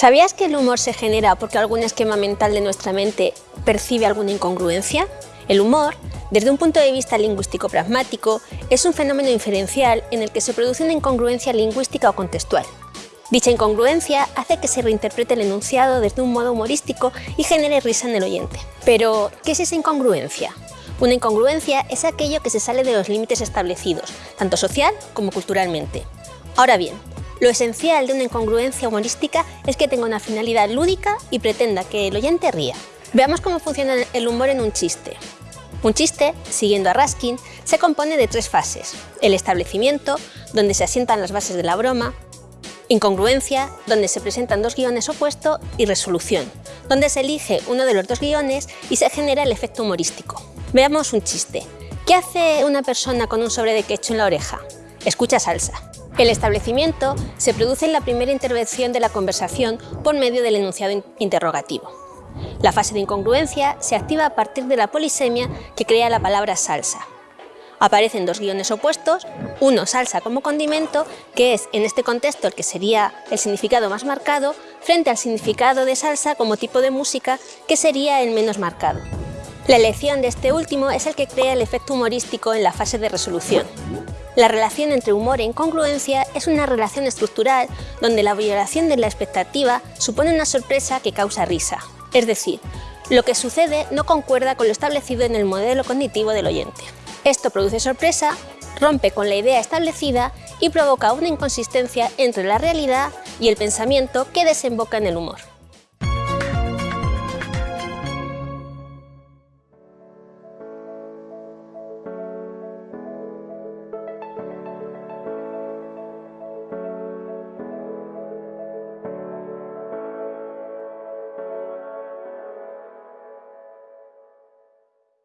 ¿Sabías que el humor se genera porque algún esquema mental de nuestra mente percibe alguna incongruencia? El humor, desde un punto de vista lingüístico-pragmático, es un fenómeno inferencial en el que se produce una incongruencia lingüística o contextual. Dicha incongruencia hace que se reinterprete el enunciado desde un modo humorístico y genere risa en el oyente. Pero, ¿qué es esa incongruencia? Una incongruencia es aquello que se sale de los límites establecidos, tanto social como culturalmente. Ahora bien, lo esencial de una incongruencia humorística es que tenga una finalidad lúdica y pretenda que el oyente ría. Veamos cómo funciona el humor en un chiste. Un chiste, siguiendo a Raskin, se compone de tres fases. El establecimiento, donde se asientan las bases de la broma, incongruencia, donde se presentan dos guiones opuestos, y resolución, donde se elige uno de los dos guiones y se genera el efecto humorístico. Veamos un chiste. ¿Qué hace una persona con un sobre de quecho en la oreja? Escucha salsa. El establecimiento se produce en la primera intervención de la conversación por medio del enunciado interrogativo. La fase de incongruencia se activa a partir de la polisemia que crea la palabra salsa. Aparecen dos guiones opuestos, uno salsa como condimento, que es en este contexto el que sería el significado más marcado, frente al significado de salsa como tipo de música, que sería el menos marcado. La elección de este último es el que crea el efecto humorístico en la fase de resolución. La relación entre humor e incongruencia es una relación estructural donde la violación de la expectativa supone una sorpresa que causa risa. Es decir, lo que sucede no concuerda con lo establecido en el modelo cognitivo del oyente. Esto produce sorpresa, rompe con la idea establecida y provoca una inconsistencia entre la realidad y el pensamiento que desemboca en el humor.